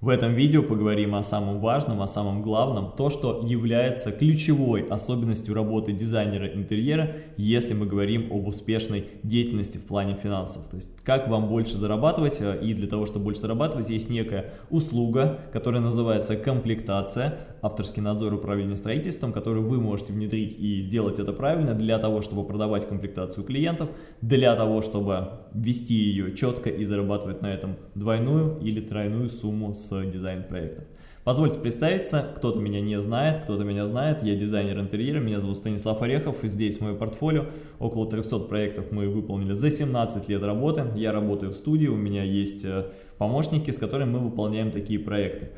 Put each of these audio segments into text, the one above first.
В этом видео поговорим о самом важном, о самом главном, то, что является ключевой особенностью работы дизайнера интерьера, если мы говорим об успешной деятельности в плане финансов. То есть, как вам больше зарабатывать, э, и для того, чтобы больше зарабатывать, есть некая услуга, которая называется комплектация, авторский надзор управления строительством, который вы можете внедрить и сделать это правильно для того, чтобы продавать комплектацию клиентов, для того, чтобы вести ее четко и зарабатывать на этом двойную или тройную сумму с дизайн-проектов. Позвольте представиться, кто-то меня не знает, кто-то меня знает, я дизайнер интерьера, меня зовут Станислав Орехов, и здесь мое портфолио, около 300 проектов мы выполнили за 17 лет работы, я работаю в студии, у меня есть э, помощники, с которыми мы выполняем такие проекты.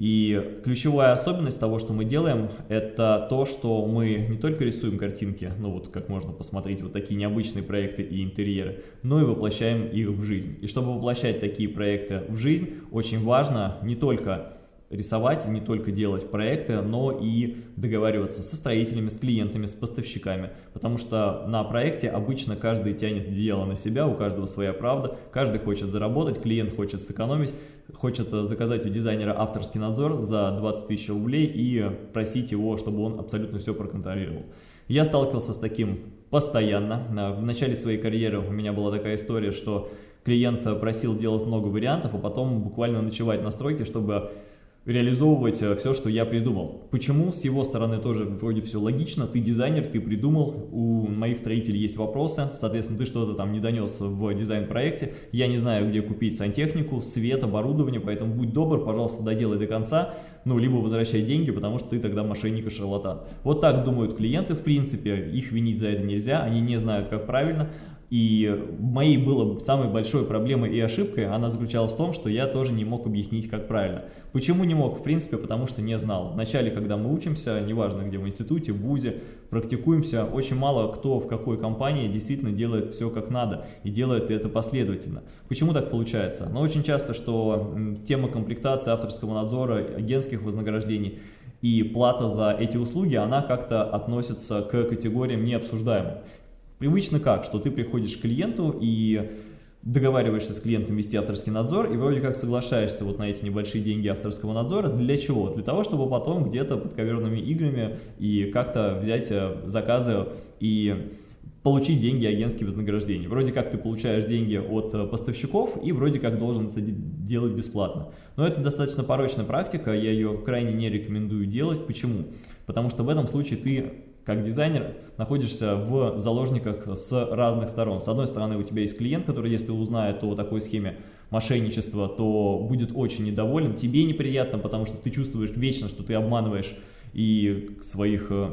И ключевая особенность того, что мы делаем, это то, что мы не только рисуем картинки, ну вот как можно посмотреть, вот такие необычные проекты и интерьеры, но и воплощаем их в жизнь. И чтобы воплощать такие проекты в жизнь, очень важно не только рисовать, не только делать проекты, но и договариваться со строителями, с клиентами, с поставщиками. Потому что на проекте обычно каждый тянет дело на себя, у каждого своя правда, каждый хочет заработать, клиент хочет сэкономить, хочет заказать у дизайнера авторский надзор за 20 тысяч рублей и просить его, чтобы он абсолютно все проконтролировал. Я сталкивался с таким постоянно. В начале своей карьеры у меня была такая история, что клиент просил делать много вариантов, а потом буквально ночевать на стройке, чтобы реализовывать э, все, что я придумал. Почему? С его стороны тоже вроде все логично. Ты дизайнер, ты придумал, у моих строителей есть вопросы, соответственно, ты что-то там не донес в дизайн-проекте. Я не знаю, где купить сантехнику, свет, оборудование, поэтому будь добр, пожалуйста, доделай до конца, ну, либо возвращай деньги, потому что ты тогда мошенник и шарлатан. Вот так думают клиенты, в принципе, их винить за это нельзя, они не знают, как правильно, и моей было самой большой проблемой и ошибкой, она заключалась в том, что я тоже не мог объяснить, как правильно. Почему не мог? В принципе, потому что не знал. Вначале, когда мы учимся, неважно где в институте, в ВУЗе, практикуемся, очень мало кто в какой компании действительно делает все как надо и делает это последовательно. Почему так получается? Но очень часто, что тема комплектации авторского надзора, агентских вознаграждений и плата за эти услуги, она как-то относится к категориям необсуждаемым. Привычно как, что ты приходишь к клиенту и договариваешься с клиентом вести авторский надзор и вроде как соглашаешься вот на эти небольшие деньги авторского надзора. Для чего? Для того, чтобы потом где-то под коверными играми и как-то взять э, заказы и получить деньги агентские вознаграждения. Вроде как ты получаешь деньги от э, поставщиков и вроде как должен это делать бесплатно. Но это достаточно порочная практика, я ее крайне не рекомендую делать. Почему? Потому что в этом случае ты как дизайнер находишься в заложниках с разных сторон. С одной стороны у тебя есть клиент, который если узнает о такой схеме мошенничества, то будет очень недоволен. Тебе неприятно, потому что ты чувствуешь вечно, что ты обманываешь и своих э,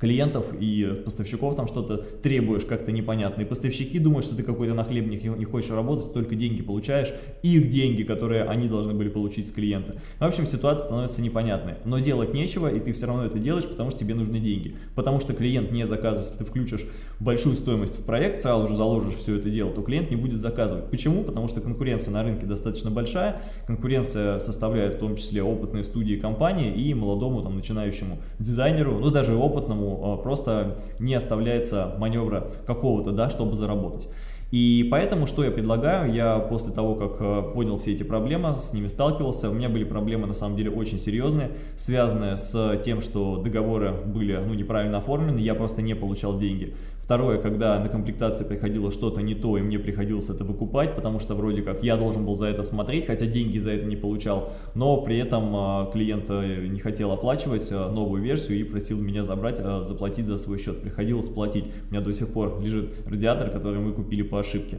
клиентов и поставщиков там что-то требуешь как-то непонятно. И поставщики думают, что ты какой-то нахлебник, не хочешь работать, только деньги получаешь, их деньги, которые они должны были получить с клиента. В общем, ситуация становится непонятной. Но делать нечего, и ты все равно это делаешь, потому что тебе нужны деньги. Потому что клиент не заказывает, если ты включишь большую стоимость в проект, сразу же заложишь все это дело, то клиент не будет заказывать. Почему? Потому что конкуренция на рынке достаточно большая, конкуренция составляет в том числе опытные студии компании и молодому там начинающему дизайнеру, ну даже опытному Э, просто не оставляется маневра какого-то, да, чтобы заработать. И поэтому, что я предлагаю, я после того, как э, понял все эти проблемы, с ними сталкивался, у меня были проблемы на самом деле очень серьезные, связанные с тем, что договоры были ну, неправильно оформлены, я просто не получал деньги. Второе, когда на комплектации приходило что-то не то, и мне приходилось это выкупать, потому что вроде как я должен был за это смотреть, хотя деньги за это не получал, но при этом э, клиент э, не хотел оплачивать новую версию и просил меня забрать, заплатить за свой счет. Приходилось платить. У меня до сих пор лежит радиатор, который мы купили по ошибки.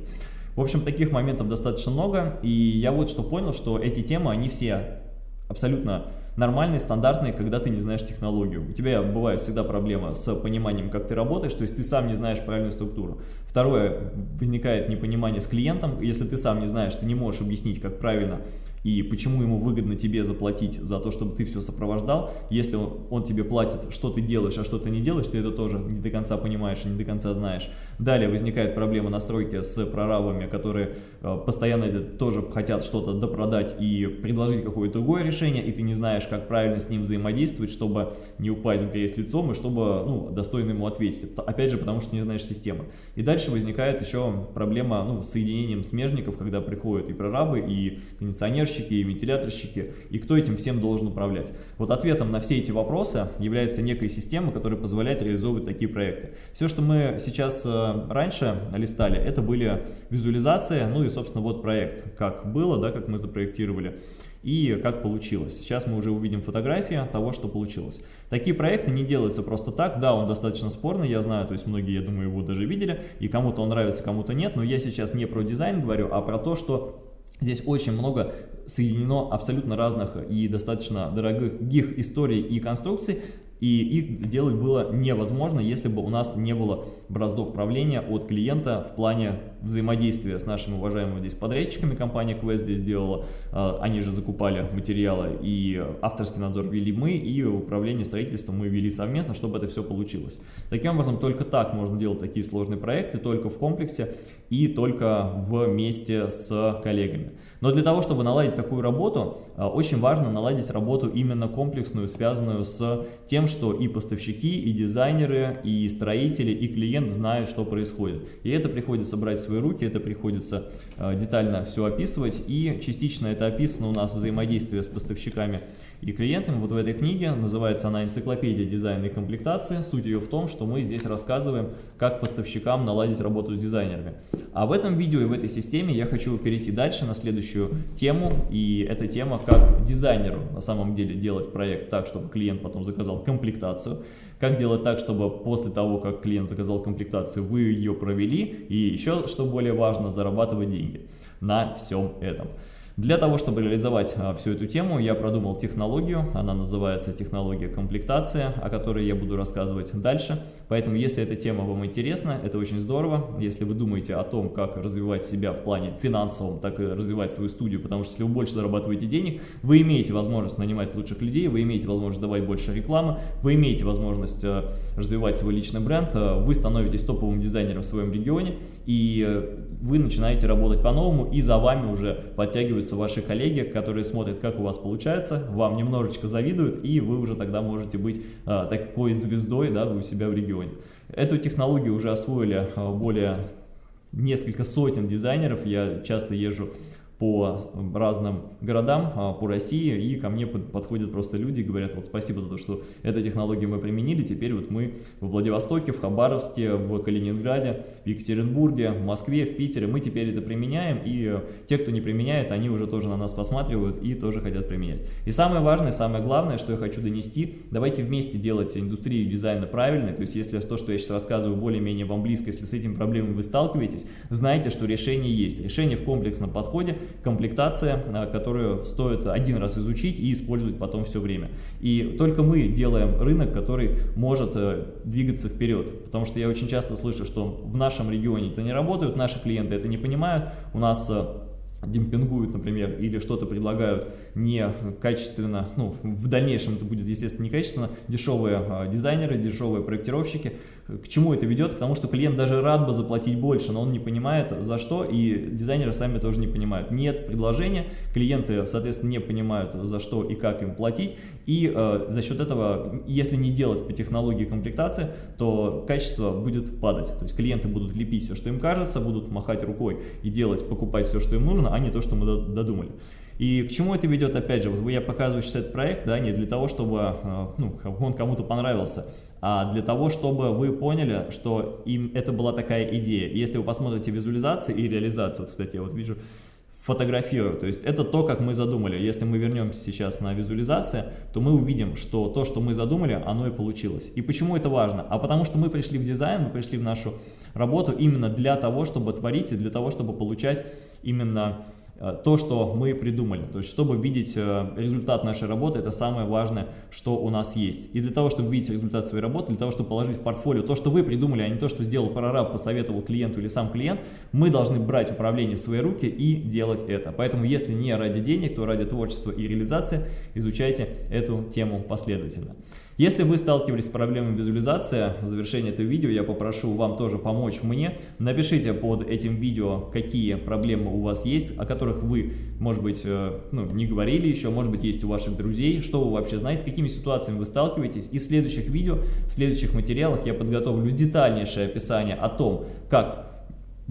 В общем, таких моментов достаточно много, и я вот что понял, что эти темы, они все абсолютно нормальные, стандартные, когда ты не знаешь технологию. У тебя бывает всегда проблема с пониманием, как ты работаешь, то есть ты сам не знаешь правильную структуру. Второе, возникает непонимание с клиентом, если ты сам не знаешь, ты не можешь объяснить, как правильно и почему ему выгодно тебе заплатить за то, чтобы ты все сопровождал. Если он, он тебе платит, что ты делаешь, а что ты не делаешь, ты это тоже не до конца понимаешь и не до конца знаешь. Далее возникает проблема настройки с прорабами, которые э, постоянно тоже хотят что-то допродать и предложить какое-то другое решение, и ты не знаешь, как правильно с ним взаимодействовать, чтобы не упасть в грязь лицом и чтобы ну, достойно ему ответить. Опять же, потому что не знаешь системы. И дальше возникает еще проблема ну, с соединением смежников, когда приходят и прорабы, и кондиционерщики, кондиционерщики, и вентиляторщики, и кто этим всем должен управлять. Вот ответом на все эти вопросы является некая система, которая позволяет реализовывать такие проекты. Все, что мы сейчас э, раньше листали, это были визуализации, ну и, собственно, вот проект, как было, да, как мы запроектировали и как получилось. Сейчас мы уже увидим фотографии того, что получилось. Такие проекты не делаются просто так, да, он достаточно спорный, я знаю, то есть многие, я думаю, его даже видели, и кому-то он нравится, кому-то нет, но я сейчас не про дизайн говорю, а про то, что Здесь очень много соединено абсолютно разных и достаточно дорогих историй и конструкций, и их делать было невозможно, если бы у нас не было браздов правления от клиента в плане взаимодействия с нашими уважаемыми здесь подрядчиками. Компания Quest здесь сделала, а, они же закупали материалы, и авторский надзор вели мы, и управление строительством мы вели совместно, чтобы это все получилось. Таким образом, только так можно делать такие сложные проекты, только в комплексе и только вместе с коллегами. Но для того, чтобы наладить такую работу, а, очень важно наладить работу именно комплексную, связанную с тем, что и поставщики, и дизайнеры, и строители, и клиент знают, что происходит. И это приходится брать в свои руки, это приходится а, детально все описывать, и частично это описано у нас взаимодействие с поставщиками и клиентами. Вот в этой книге, называется она «Энциклопедия дизайна и комплектации». Суть ее в том, что мы здесь рассказываем, как поставщикам наладить работу с дизайнерами. А в этом видео и в этой системе я хочу перейти дальше на следующую тему, и эта тема, как дизайнеру на самом деле делать проект так, чтобы клиент потом заказал комплектацию, как делать так, чтобы после того, как клиент заказал комплектацию, вы ее провели, и еще, что более важно, зарабатывать деньги. На всем этом. Для того, чтобы реализовать а, всю эту тему, я продумал технологию, она называется технология комплектация, о которой я буду рассказывать дальше. Поэтому, если эта тема вам интересна, это очень здорово. Если вы думаете о том, как развивать себя в плане финансовом, так и развивать свою студию, потому что если вы больше зарабатываете денег, вы имеете возможность нанимать лучших людей, вы имеете возможность давать больше рекламы, вы имеете возможность а, развивать свой личный бренд, а, вы становитесь топовым дизайнером в своем регионе, и э, вы начинаете работать по-новому, и за вами уже подтягиваются завидуются ваши коллеги, которые смотрят, как у вас получается, вам немножечко завидуют, и вы уже тогда можете быть а, такой звездой да, у себя в регионе. Эту технологию уже освоили а, более несколько сотен дизайнеров, я часто езжу по разным городам а, по России, и ко мне подходят просто люди и говорят, вот спасибо за то, что эту технологию мы применили, теперь вот мы в Владивостоке, в Хабаровске, в Калининграде, в Екатеринбурге, в Москве, в Питере, мы теперь это применяем, и те, кто не применяет, они уже тоже на нас посматривают и тоже хотят применять. И самое важное, самое главное, что я хочу донести, давайте вместе делать индустрию дизайна правильной, то есть если то, что я сейчас рассказываю, более-менее вам близко, если с этими проблемами вы сталкиваетесь, знайте, что решение есть. Решение в комплексном подходе, комплектация, э, которую стоит один раз изучить и использовать потом все время. И только мы делаем рынок, который может э, двигаться вперед, потому что я очень часто слышу, что в нашем регионе это не работает, наши клиенты это не понимают, у нас э, демпингуют, например, или что-то предлагают некачественно, ну, в дальнейшем это будет, естественно, некачественно, дешевые дизайнеры, дешевые проектировщики, к чему это ведет? К тому, что клиент даже рад бы заплатить больше, но он не понимает за что, и дизайнеры сами тоже не понимают. Нет предложения, клиенты, соответственно, не понимают за что и как им платить, и э, за счет этого, если не делать по технологии комплектации, то качество будет падать. То есть клиенты будут лепить все, что им кажется, будут махать рукой и делать, покупать все, что им нужно, а не то, что мы додумали. И к чему это ведет, опять же, вот я показываю сейчас этот проект, да, не для того, чтобы э, ну, он кому-то понравился, а для того, чтобы вы поняли, что им это была такая идея. Если вы посмотрите визуализации и реализацию, вот, кстати, я вот вижу, фотографирую. То есть это то, как мы задумали. Если мы вернемся сейчас на визуализацию, то мы увидим, что то, что мы задумали, оно и получилось. И почему это важно? А потому что мы пришли в дизайн, мы пришли в нашу работу именно для того, чтобы творить и для того, чтобы получать именно то, что мы придумали. То есть, чтобы видеть э, результат нашей работы, это самое важное, что у нас есть. И для того, чтобы видеть результат своей работы, для того, чтобы положить в портфолио то, что вы придумали, а не то, что сделал прораб, посоветовал клиенту или сам клиент, мы должны брать управление в свои руки и делать это. Поэтому, если не ради денег, то ради творчества и реализации, изучайте эту тему последовательно. Если вы сталкивались с проблемой визуализации, в завершении этого видео я попрошу вам тоже помочь мне. Напишите под этим видео, какие проблемы у вас есть, о которых вы, может быть, э, ну, не говорили еще, может быть, есть у ваших друзей, что вы вообще знаете, с какими ситуациями вы сталкиваетесь. И в следующих видео, в следующих материалах я подготовлю детальнейшее описание о том, как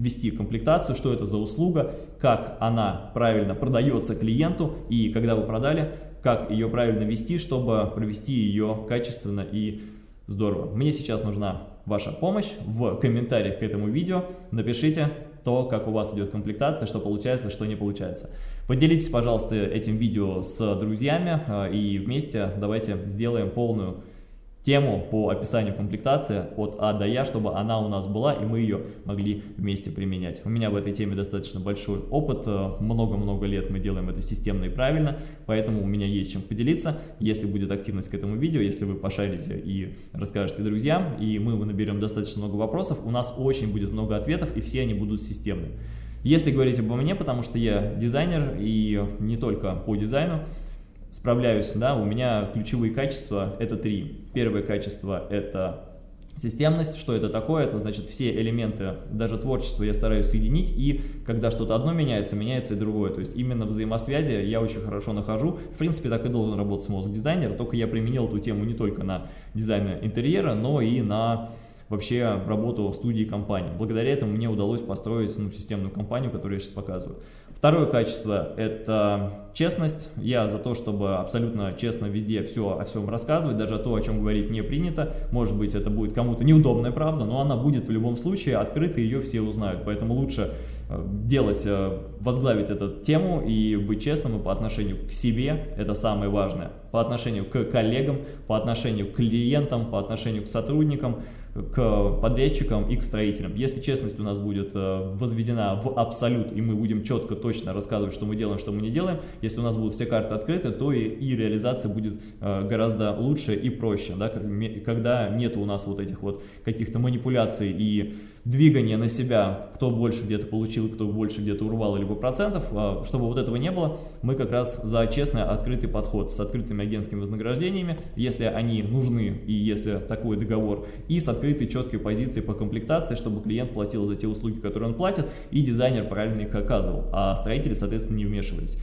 вести комплектацию, что это за услуга, как она правильно продается клиенту и когда вы продали, как ее правильно вести, чтобы провести ее качественно и здорово. Мне сейчас нужна ваша помощь. В комментариях к этому видео напишите то, как у вас идет комплектация, что получается, что не получается. Поделитесь, пожалуйста, этим видео с друзьями э, и вместе давайте сделаем полную тему по описанию комплектации от А до Я, чтобы она у нас была и мы ее могли вместе применять. У меня в этой теме достаточно большой опыт, э, много-много лет мы делаем это системно и правильно, поэтому у меня есть чем поделиться. Если будет активность к этому видео, если вы пошарите и расскажете друзьям, и мы наберем достаточно много вопросов, у нас очень будет много ответов и все они будут системные. Если говорить обо мне, потому что я дизайнер и не только по дизайну, справляюсь, да, у меня ключевые качества это три. Первое качество это Системность, что это такое? Это значит все элементы, даже творчество я стараюсь соединить, и когда что-то одно меняется, меняется и другое. То есть именно взаимосвязи я очень хорошо нахожу. В принципе, так и должен работать мозг-дизайнер, только я применил эту тему не только на дизайн интерьера, но и на вообще работу студии компании. Благодаря этому мне удалось построить ну, системную компанию, которую я сейчас показываю. Второе качество – это честность. Я за то, чтобы абсолютно честно везде все о всем рассказывать, даже то, о чем говорить не принято. Может быть, это будет кому-то неудобная правда, но она будет в любом случае открыта, ее все узнают. Поэтому лучше э, делать, э, возглавить эту тему и быть честным и по отношению к себе, это самое важное, по отношению к коллегам, по отношению к клиентам, по отношению к сотрудникам, к подрядчикам и к строителям. Если честность у нас будет э, возведена в абсолют, и мы будем четко, точно рассказывать, что мы делаем, что мы не делаем, если у нас будут все карты открыты, то и, и реализация будет э, гораздо лучше и проще, да, когда нет у нас вот этих вот каких-то манипуляций и двигания на себя, кто больше где-то получил, кто больше где-то урвал, либо процентов, э, чтобы вот этого не было, мы как раз за честный, открытый подход с открытыми агентскими вознаграждениями, если они нужны и если такой договор, и с открытой четкой позицией по комплектации, чтобы клиент платил за те услуги, которые он платит, и дизайнер правильно их оказывал, а строители, соответственно, не вмешивались.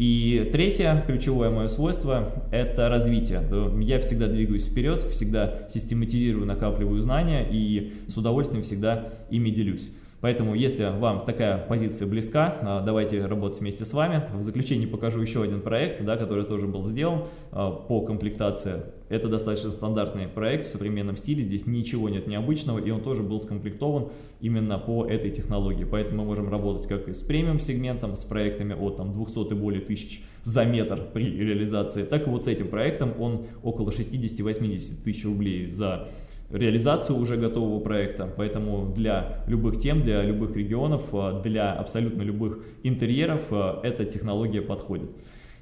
И третье, ключевое мое свойство – это развитие. Я всегда двигаюсь вперед, всегда систематизирую, накапливаю знания и с удовольствием всегда ими делюсь. Поэтому, если вам такая позиция близка, а, давайте работать вместе с вами. В заключение покажу еще один проект, да, который тоже был сделан а, по комплектации. Это достаточно стандартный проект в современном стиле, здесь ничего нет необычного, и он тоже был скомплектован именно по этой технологии. Поэтому мы можем работать как и с премиум сегментом, с проектами от там, 200 и более тысяч за метр при реализации, так и вот с этим проектом он около 60-80 тысяч рублей за реализацию уже готового проекта, поэтому для любых тем, для любых регионов, э, для абсолютно любых интерьеров э, эта технология подходит.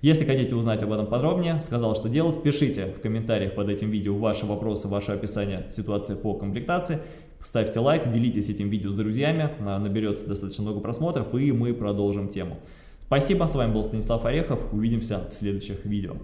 Если хотите узнать об этом подробнее, сказал, что делать, пишите в комментариях под этим видео ваши вопросы, ваше описание ситуации по комплектации. Ставьте лайк, делитесь этим видео с друзьями, наберет достаточно много просмотров и мы продолжим тему. Спасибо, с вами был Станислав Орехов, увидимся в следующих видео.